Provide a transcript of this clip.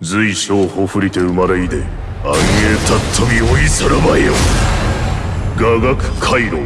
随所ほふりて生まれいで暗影たっ飛び追いさらばよ。雅楽回路